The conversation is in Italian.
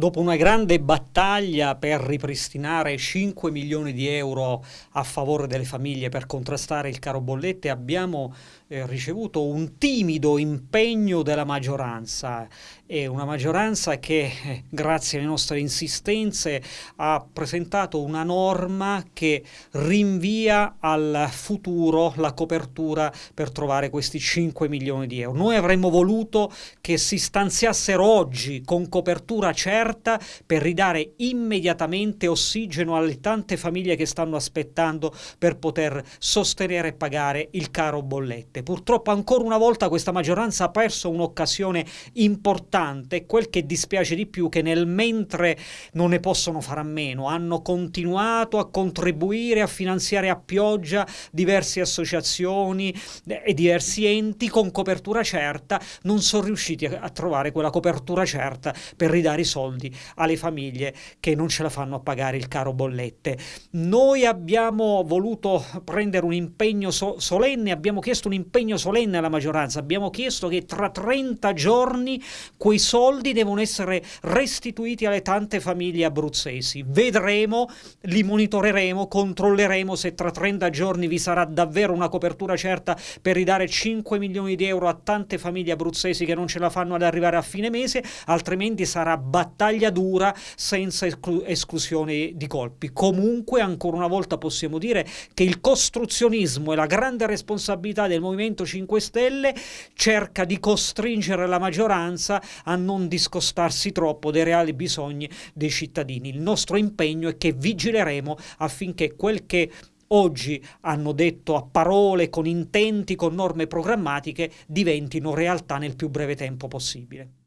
Dopo una grande battaglia per ripristinare 5 milioni di euro a favore delle famiglie per contrastare il caro bollette abbiamo eh, ricevuto un timido impegno della maggioranza e una maggioranza che eh, grazie alle nostre insistenze ha presentato una norma che rinvia al futuro la copertura per trovare questi 5 milioni di euro. Noi avremmo voluto che si stanziassero oggi con copertura certa aperta per ridare immediatamente ossigeno alle tante famiglie che stanno aspettando per poter sostenere e pagare il caro bollette. Purtroppo ancora una volta questa maggioranza ha perso un'occasione importante, quel che dispiace di più che nel mentre non ne possono fare a meno, hanno continuato a contribuire a finanziare a pioggia diverse associazioni e diversi enti con copertura certa, non sono riusciti a trovare quella copertura certa per ridare i soldi soldi alle famiglie che non ce la fanno a pagare il caro bollette. Noi abbiamo voluto prendere un impegno so solenne, abbiamo chiesto un impegno solenne alla maggioranza, abbiamo chiesto che tra 30 giorni quei soldi devono essere restituiti alle tante famiglie abruzzesi. Vedremo, li monitoreremo, controlleremo se tra 30 giorni vi sarà davvero una copertura certa per ridare 5 milioni di euro a tante famiglie abruzzesi che non ce la fanno ad arrivare a fine mese, altrimenti sarà battaglia battaglia dura senza esclu esclusione di colpi. Comunque, ancora una volta possiamo dire che il costruzionismo e la grande responsabilità del Movimento 5 Stelle cerca di costringere la maggioranza a non discostarsi troppo dai reali bisogni dei cittadini. Il nostro impegno è che vigileremo affinché quel che oggi hanno detto a parole, con intenti, con norme programmatiche, diventino realtà nel più breve tempo possibile.